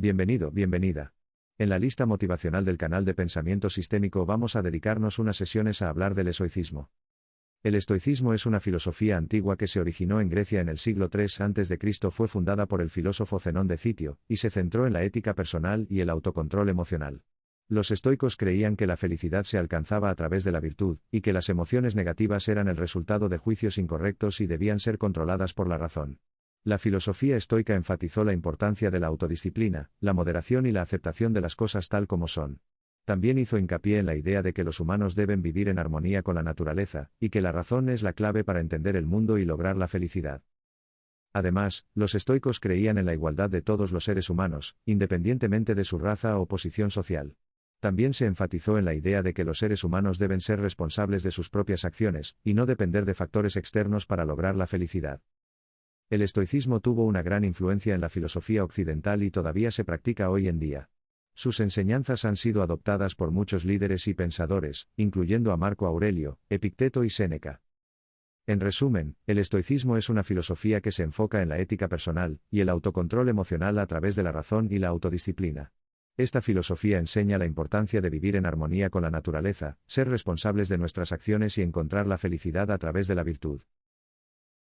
Bienvenido, bienvenida. En la lista motivacional del canal de Pensamiento Sistémico vamos a dedicarnos unas sesiones a hablar del estoicismo. El estoicismo es una filosofía antigua que se originó en Grecia en el siglo III a.C. Fue fundada por el filósofo Zenón de Citio, y se centró en la ética personal y el autocontrol emocional. Los estoicos creían que la felicidad se alcanzaba a través de la virtud, y que las emociones negativas eran el resultado de juicios incorrectos y debían ser controladas por la razón. La filosofía estoica enfatizó la importancia de la autodisciplina, la moderación y la aceptación de las cosas tal como son. También hizo hincapié en la idea de que los humanos deben vivir en armonía con la naturaleza, y que la razón es la clave para entender el mundo y lograr la felicidad. Además, los estoicos creían en la igualdad de todos los seres humanos, independientemente de su raza o posición social. También se enfatizó en la idea de que los seres humanos deben ser responsables de sus propias acciones, y no depender de factores externos para lograr la felicidad. El estoicismo tuvo una gran influencia en la filosofía occidental y todavía se practica hoy en día. Sus enseñanzas han sido adoptadas por muchos líderes y pensadores, incluyendo a Marco Aurelio, Epicteto y Séneca. En resumen, el estoicismo es una filosofía que se enfoca en la ética personal y el autocontrol emocional a través de la razón y la autodisciplina. Esta filosofía enseña la importancia de vivir en armonía con la naturaleza, ser responsables de nuestras acciones y encontrar la felicidad a través de la virtud.